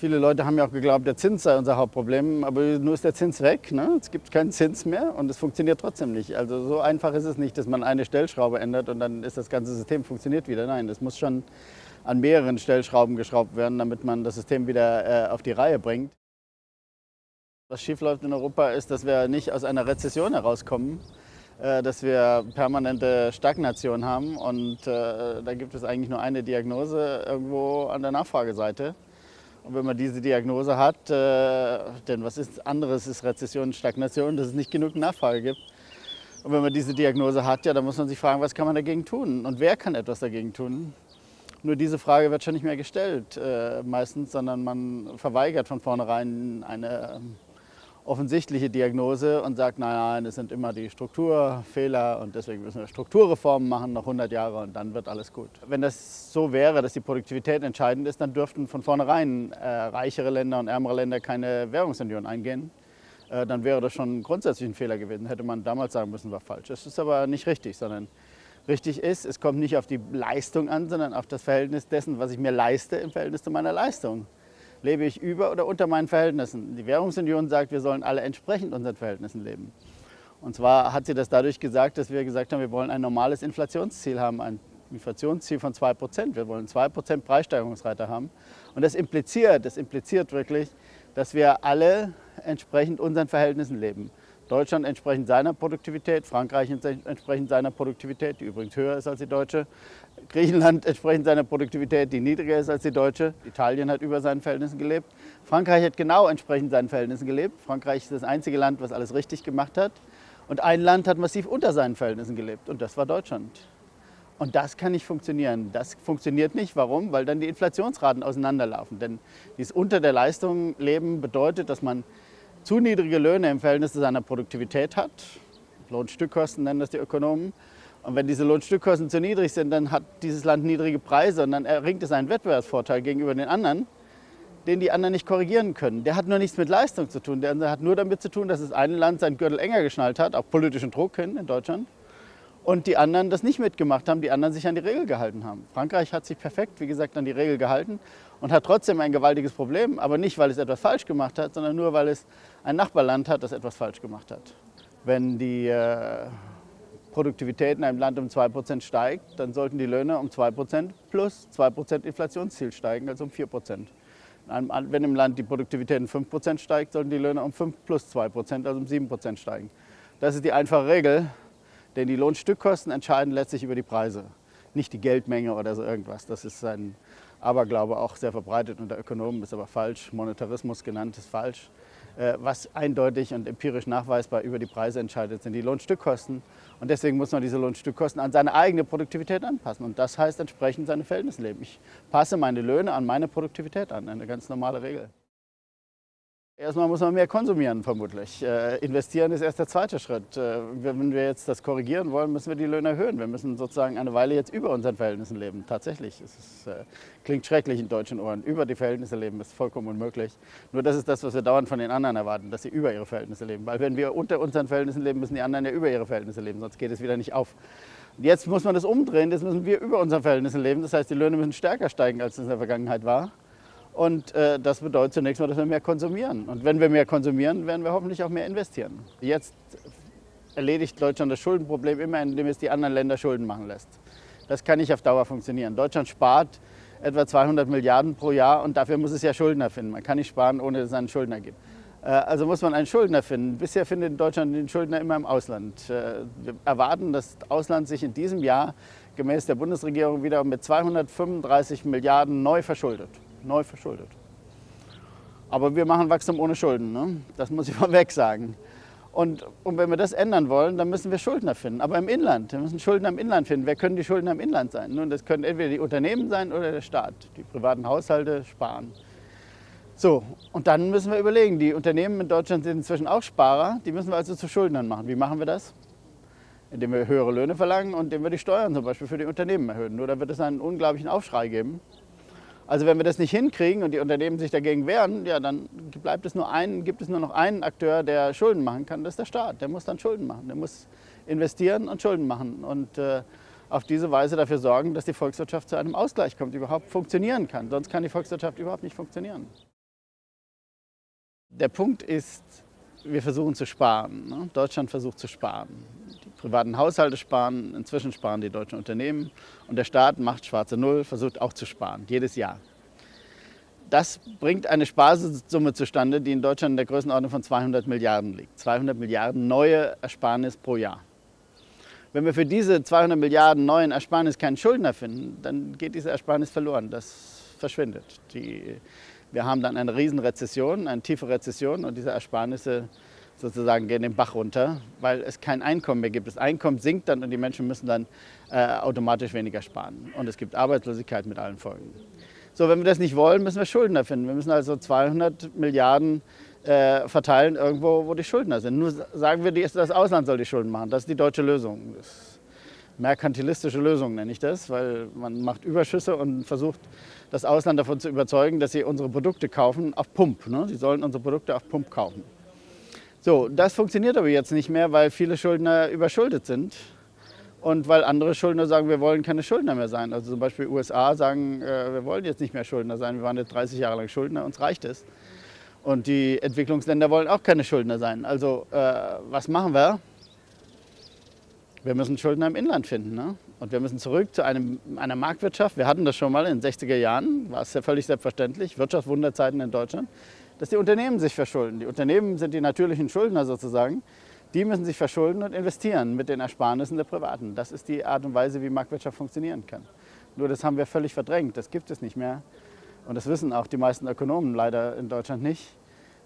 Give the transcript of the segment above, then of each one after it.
Viele Leute haben ja auch geglaubt, der Zins sei unser Hauptproblem, aber nur ist der Zins weg. Ne? Es gibt keinen Zins mehr und es funktioniert trotzdem nicht. Also so einfach ist es nicht, dass man eine Stellschraube ändert und dann ist das ganze System funktioniert wieder. Nein, es muss schon an mehreren Stellschrauben geschraubt werden, damit man das System wieder äh, auf die Reihe bringt. Was schiefläuft in Europa ist, dass wir nicht aus einer Rezession herauskommen, äh, dass wir permanente Stagnation haben und äh, da gibt es eigentlich nur eine Diagnose irgendwo an der Nachfrageseite. Und wenn man diese Diagnose hat, äh, denn was ist anderes ist Rezession Stagnation, dass es nicht genug Nachfrage gibt. Und wenn man diese Diagnose hat, ja, dann muss man sich fragen, was kann man dagegen tun und wer kann etwas dagegen tun. Nur diese Frage wird schon nicht mehr gestellt äh, meistens, sondern man verweigert von vornherein eine offensichtliche Diagnose und sagt, nein, nein, es sind immer die Strukturfehler und deswegen müssen wir Strukturreformen machen noch 100 Jahre und dann wird alles gut. Wenn das so wäre, dass die Produktivität entscheidend ist, dann dürften von vornherein äh, reichere Länder und ärmere Länder keine Währungsunion eingehen. Äh, dann wäre das schon grundsätzlich ein Fehler gewesen. Hätte man damals sagen müssen, war falsch. Das ist aber nicht richtig, sondern richtig ist, es kommt nicht auf die Leistung an, sondern auf das Verhältnis dessen, was ich mir leiste im Verhältnis zu meiner Leistung lebe ich über oder unter meinen Verhältnissen. Die Währungsunion sagt, wir sollen alle entsprechend unseren Verhältnissen leben. Und zwar hat sie das dadurch gesagt, dass wir gesagt haben, wir wollen ein normales Inflationsziel haben, ein Inflationsziel von 2%. Wir wollen 2% Preissteigerungsrate haben. Und das impliziert, das impliziert wirklich, dass wir alle entsprechend unseren Verhältnissen leben. Deutschland entsprechend seiner Produktivität, Frankreich entsprechend seiner Produktivität, die übrigens höher ist als die deutsche, Griechenland entsprechend seiner Produktivität, die niedriger ist als die deutsche, Italien hat über seinen Verhältnissen gelebt, Frankreich hat genau entsprechend seinen Verhältnissen gelebt, Frankreich ist das einzige Land, was alles richtig gemacht hat und ein Land hat massiv unter seinen Verhältnissen gelebt und das war Deutschland. Und das kann nicht funktionieren. Das funktioniert nicht. Warum? Weil dann die Inflationsraten auseinanderlaufen. Denn dieses unter der Leistung leben bedeutet, dass man zu niedrige Löhne im Verhältnis zu seiner Produktivität hat. Lohnstückkosten nennen das die Ökonomen. Und wenn diese Lohnstückkosten zu niedrig sind, dann hat dieses Land niedrige Preise und dann erringt es einen Wettbewerbsvorteil gegenüber den anderen, den die anderen nicht korrigieren können. Der hat nur nichts mit Leistung zu tun. Der hat nur damit zu tun, dass das eine Land seinen Gürtel enger geschnallt hat, auch politischen Druck hin in Deutschland, und die anderen das nicht mitgemacht haben, die anderen sich an die Regel gehalten haben. Frankreich hat sich perfekt, wie gesagt, an die Regel gehalten und hat trotzdem ein gewaltiges Problem, aber nicht, weil es etwas falsch gemacht hat, sondern nur, weil es ein Nachbarland hat, das etwas falsch gemacht hat. Wenn die äh, Produktivität in einem Land um 2% steigt, dann sollten die Löhne um 2% plus 2% Inflationsziel steigen, also um 4%. Wenn im Land die Produktivität um 5% steigt, sollten die Löhne um 5 plus 2%, also um 7% steigen. Das ist die einfache Regel, denn die Lohnstückkosten entscheiden letztlich über die Preise, nicht die Geldmenge oder so irgendwas. Das ist ein Aberglaube auch sehr verbreitet unter Ökonomen, ist aber falsch. Monetarismus genannt ist falsch. Äh, was eindeutig und empirisch nachweisbar über die Preise entscheidet, sind die Lohnstückkosten. Und deswegen muss man diese Lohnstückkosten an seine eigene Produktivität anpassen. Und das heißt entsprechend seine Verhältnisse leben. Ich passe meine Löhne an meine Produktivität an, eine ganz normale Regel. Erstmal muss man mehr konsumieren, vermutlich. Äh, investieren ist erst der zweite Schritt. Äh, wenn wir jetzt das korrigieren wollen, müssen wir die Löhne erhöhen. Wir müssen sozusagen eine Weile jetzt über unseren Verhältnissen leben. Tatsächlich. Es ist, äh, klingt schrecklich in deutschen Ohren. Über die Verhältnisse leben ist vollkommen unmöglich. Nur das ist das, was wir dauernd von den anderen erwarten, dass sie über ihre Verhältnisse leben. Weil wenn wir unter unseren Verhältnissen leben, müssen die anderen ja über ihre Verhältnisse leben, sonst geht es wieder nicht auf. Jetzt muss man das umdrehen, jetzt müssen wir über unseren Verhältnissen leben. Das heißt, die Löhne müssen stärker steigen, als es in der Vergangenheit war. Und äh, das bedeutet zunächst mal, dass wir mehr konsumieren. Und wenn wir mehr konsumieren, werden wir hoffentlich auch mehr investieren. Jetzt erledigt Deutschland das Schuldenproblem immer, indem es die anderen Länder Schulden machen lässt. Das kann nicht auf Dauer funktionieren. Deutschland spart etwa 200 Milliarden pro Jahr und dafür muss es ja Schuldner finden. Man kann nicht sparen, ohne dass es einen Schuldner gibt. Äh, also muss man einen Schuldner finden. Bisher findet Deutschland den Schuldner immer im Ausland. Äh, wir erwarten, dass das Ausland sich in diesem Jahr gemäß der Bundesregierung wieder mit 235 Milliarden neu verschuldet neu verschuldet. Aber wir machen Wachstum ohne Schulden, ne? das muss ich vorweg sagen. Und, und, wenn wir das ändern wollen, dann müssen wir Schuldner finden. Aber im Inland, wir müssen Schuldner im Inland finden. Wer können die Schuldner im Inland sein? Nun, das können entweder die Unternehmen sein oder der Staat. Die privaten Haushalte sparen. So, und dann müssen wir überlegen, die Unternehmen in Deutschland sind inzwischen auch Sparer, die müssen wir also zu Schuldnern machen. Wie machen wir das? Indem wir höhere Löhne verlangen und indem wir die Steuern zum Beispiel für die Unternehmen erhöhen. Nur da wird es einen unglaublichen Aufschrei geben. Also wenn wir das nicht hinkriegen und die Unternehmen sich dagegen wehren, ja, dann bleibt es nur ein, gibt es nur noch einen Akteur, der Schulden machen kann, das ist der Staat. Der muss dann Schulden machen, der muss investieren und Schulden machen und äh, auf diese Weise dafür sorgen, dass die Volkswirtschaft zu einem Ausgleich kommt, überhaupt funktionieren kann. Sonst kann die Volkswirtschaft überhaupt nicht funktionieren. Der Punkt ist, wir versuchen zu sparen. Ne? Deutschland versucht zu sparen. Privaten Haushalte sparen, inzwischen sparen die deutschen Unternehmen und der Staat macht schwarze Null, versucht auch zu sparen, jedes Jahr. Das bringt eine Sparsumme zustande, die in Deutschland in der Größenordnung von 200 Milliarden liegt. 200 Milliarden neue Ersparnis pro Jahr. Wenn wir für diese 200 Milliarden neuen Ersparnis keinen Schuldner finden, dann geht diese Ersparnis verloren. Das verschwindet. Die, wir haben dann eine Riesenrezession, eine tiefe Rezession und diese Ersparnisse sozusagen gehen den Bach runter, weil es kein Einkommen mehr gibt. Das Einkommen sinkt dann und die Menschen müssen dann äh, automatisch weniger sparen. Und es gibt Arbeitslosigkeit mit allen Folgen. So, wenn wir das nicht wollen, müssen wir Schuldner finden. Wir müssen also 200 Milliarden äh, verteilen irgendwo, wo die Schuldner sind. Nur sagen wir, das Ausland soll die Schulden machen. Das ist die deutsche Lösung. Das merkantilistische Lösung nenne ich das, weil man macht Überschüsse und versucht, das Ausland davon zu überzeugen, dass sie unsere Produkte kaufen auf Pump. Ne? Sie sollen unsere Produkte auf Pump kaufen. So, das funktioniert aber jetzt nicht mehr, weil viele Schuldner überschuldet sind und weil andere Schuldner sagen, wir wollen keine Schuldner mehr sein. Also zum Beispiel USA sagen, äh, wir wollen jetzt nicht mehr Schuldner sein, wir waren jetzt 30 Jahre lang Schuldner, uns reicht es. Und die Entwicklungsländer wollen auch keine Schuldner sein. Also äh, was machen wir? Wir müssen Schuldner im Inland finden. Ne? Und wir müssen zurück zu einem, einer Marktwirtschaft. Wir hatten das schon mal in den 60er Jahren, war es ja völlig selbstverständlich, Wirtschaftswunderzeiten in Deutschland, dass die Unternehmen sich verschulden. Die Unternehmen sind die natürlichen Schuldner sozusagen. Die müssen sich verschulden und investieren mit den Ersparnissen der Privaten. Das ist die Art und Weise, wie Marktwirtschaft funktionieren kann. Nur das haben wir völlig verdrängt, das gibt es nicht mehr. Und das wissen auch die meisten Ökonomen leider in Deutschland nicht.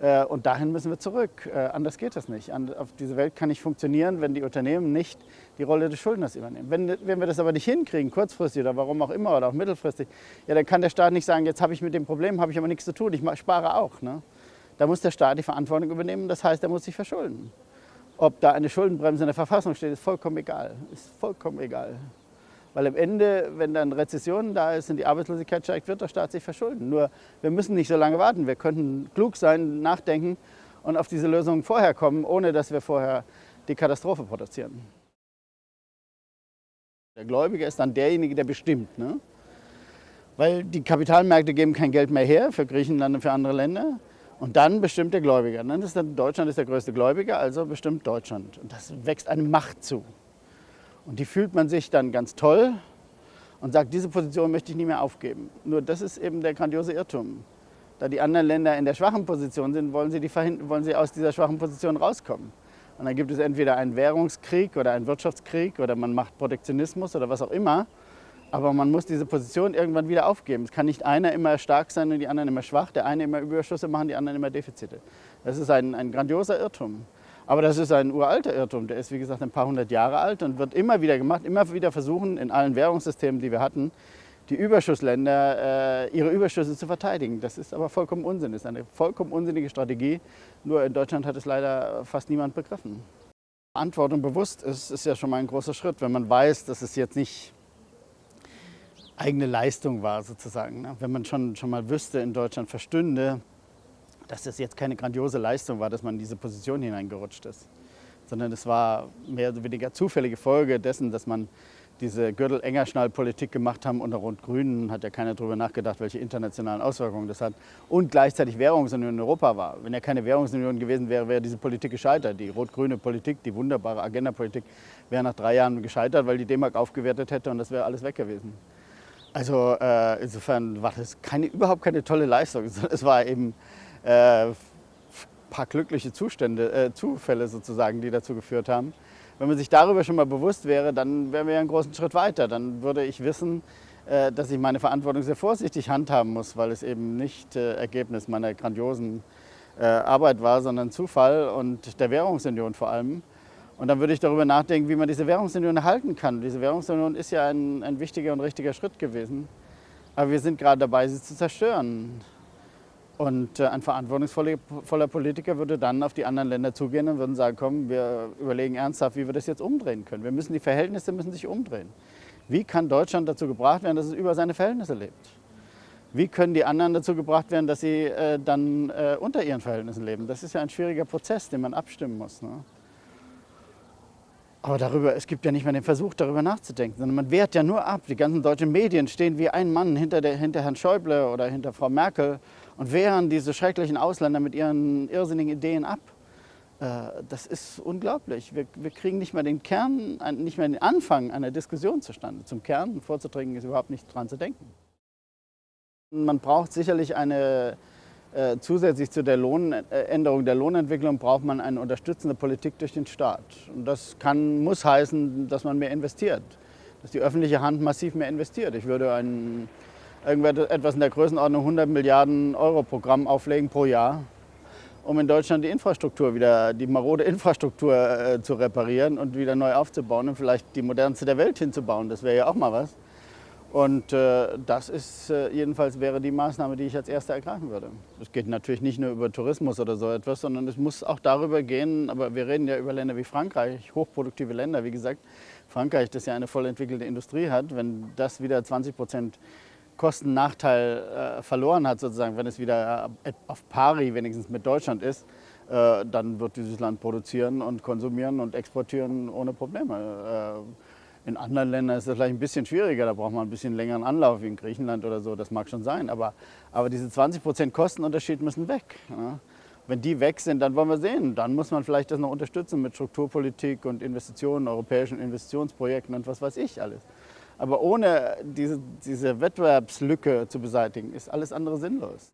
Äh, und dahin müssen wir zurück. Äh, anders geht das nicht. Auf diese Welt kann nicht funktionieren, wenn die Unternehmen nicht die Rolle des Schuldners übernehmen. Wenn, wenn wir das aber nicht hinkriegen, kurzfristig oder warum auch immer oder auch mittelfristig, ja, dann kann der Staat nicht sagen, jetzt habe ich mit dem Problem, habe ich aber nichts zu tun, ich spare auch. Ne? Da muss der Staat die Verantwortung übernehmen, das heißt, er muss sich verschulden. Ob da eine Schuldenbremse in der Verfassung steht, ist vollkommen egal. Ist vollkommen egal. Weil am Ende, wenn dann Rezession da ist und die Arbeitslosigkeit steigt, wird der Staat sich verschulden. Nur wir müssen nicht so lange warten. Wir könnten klug sein, nachdenken und auf diese Lösung vorher kommen, ohne dass wir vorher die Katastrophe produzieren. Der Gläubiger ist dann derjenige, der bestimmt. Ne? Weil die Kapitalmärkte geben kein Geld mehr her für Griechenland und für andere Länder. Und dann bestimmt der Gläubiger. Dann ist dann Deutschland ist der größte Gläubiger, also bestimmt Deutschland. Und das wächst eine Macht zu. Und die fühlt man sich dann ganz toll und sagt, diese Position möchte ich nie mehr aufgeben. Nur das ist eben der grandiose Irrtum. Da die anderen Länder in der schwachen Position sind, wollen sie, die wollen sie aus dieser schwachen Position rauskommen. Und dann gibt es entweder einen Währungskrieg oder einen Wirtschaftskrieg oder man macht Protektionismus oder was auch immer. Aber man muss diese Position irgendwann wieder aufgeben. Es kann nicht einer immer stark sein und die anderen immer schwach, der eine immer Überschüsse machen, die anderen immer Defizite. Das ist ein, ein grandioser Irrtum. Aber das ist ein uralter Irrtum, der ist wie gesagt ein paar hundert Jahre alt und wird immer wieder gemacht, immer wieder versuchen in allen Währungssystemen, die wir hatten, die Überschussländer äh, ihre Überschüsse zu verteidigen. Das ist aber vollkommen Unsinn, das ist eine vollkommen unsinnige Strategie. Nur in Deutschland hat es leider fast niemand begriffen. Verantwortung bewusst ist, ist ja schon mal ein großer Schritt, wenn man weiß, dass es jetzt nicht eigene Leistung war sozusagen. Ne? Wenn man schon, schon mal wüsste, in Deutschland verstünde, dass das jetzt keine grandiose Leistung war, dass man in diese Position hineingerutscht ist, sondern es war mehr oder weniger zufällige Folge dessen, dass man diese Gürtel-Engerschnall-Politik gemacht haben unter Rot-Grünen, hat ja keiner darüber nachgedacht, welche internationalen Auswirkungen das hat. Und gleichzeitig Währungsunion in Europa war. Wenn ja keine Währungsunion gewesen wäre, wäre diese Politik gescheitert. Die rot-grüne Politik, die wunderbare Agenda-Politik, wäre nach drei Jahren gescheitert, weil die D-Mark aufgewertet hätte und das wäre alles weg gewesen. Also äh, insofern war das keine, überhaupt keine tolle Leistung. Es war eben äh, paar glückliche Zustände, äh, Zufälle sozusagen, die dazu geführt haben. Wenn man sich darüber schon mal bewusst wäre, dann wären wir ja einen großen Schritt weiter. Dann würde ich wissen, äh, dass ich meine Verantwortung sehr vorsichtig handhaben muss, weil es eben nicht äh, Ergebnis meiner grandiosen äh, Arbeit war, sondern Zufall und der Währungsunion vor allem. Und dann würde ich darüber nachdenken, wie man diese Währungsunion erhalten kann. Diese Währungsunion ist ja ein, ein wichtiger und richtiger Schritt gewesen. Aber wir sind gerade dabei, sie zu zerstören. Und äh, ein verantwortungsvoller Politiker würde dann auf die anderen Länder zugehen und würden sagen, komm, wir überlegen ernsthaft, wie wir das jetzt umdrehen können. Wir müssen, die Verhältnisse müssen sich umdrehen. Wie kann Deutschland dazu gebracht werden, dass es über seine Verhältnisse lebt? Wie können die anderen dazu gebracht werden, dass sie äh, dann äh, unter ihren Verhältnissen leben? Das ist ja ein schwieriger Prozess, den man abstimmen muss. Ne? Aber darüber, es gibt ja nicht mehr den Versuch, darüber nachzudenken, sondern man wehrt ja nur ab. Die ganzen deutschen Medien stehen wie ein Mann hinter, der, hinter Herrn Schäuble oder hinter Frau Merkel und wehren diese schrecklichen Ausländer mit ihren irrsinnigen Ideen ab. Äh, das ist unglaublich. Wir, wir, kriegen nicht mehr den Kern, nicht mehr den Anfang einer Diskussion zustande. Zum Kern vorzudringen ist überhaupt nicht dran zu denken. Man braucht sicherlich eine, äh, zusätzlich zu der Lohnänderung der Lohnentwicklung braucht man eine unterstützende Politik durch den Staat. Und das kann, muss heißen, dass man mehr investiert, dass die öffentliche Hand massiv mehr investiert. Ich würde ein, etwas in der Größenordnung 100 Milliarden Euro Programm auflegen pro Jahr um in Deutschland die Infrastruktur wieder, die marode Infrastruktur äh, zu reparieren und wieder neu aufzubauen und vielleicht die modernste der Welt hinzubauen. Das wäre ja auch mal was. Und äh, das ist äh, jedenfalls wäre die Maßnahme, die ich als erste ergreifen würde. Es geht natürlich nicht nur über Tourismus oder so etwas, sondern es muss auch darüber gehen, aber wir reden ja über Länder wie Frankreich, hochproduktive Länder, wie gesagt. Frankreich, das ja eine voll entwickelte Industrie hat, wenn das wieder 20 Prozent Kostennachteil äh, verloren hat, sozusagen, wenn es wieder äh, auf pari wenigstens mit Deutschland ist, äh, dann wird dieses Land produzieren und konsumieren und exportieren ohne Probleme. Äh, in anderen Ländern ist das vielleicht ein bisschen schwieriger, da braucht man ein bisschen längeren Anlauf, wie in Griechenland oder so, das mag schon sein. Aber, aber diese 20% Kostenunterschied müssen weg. Ja? Wenn die weg sind, dann wollen wir sehen. Dann muss man vielleicht das noch unterstützen mit Strukturpolitik und Investitionen, europäischen Investitionsprojekten und was weiß ich alles. Aber ohne diese, diese Wettbewerbslücke zu beseitigen, ist alles andere sinnlos.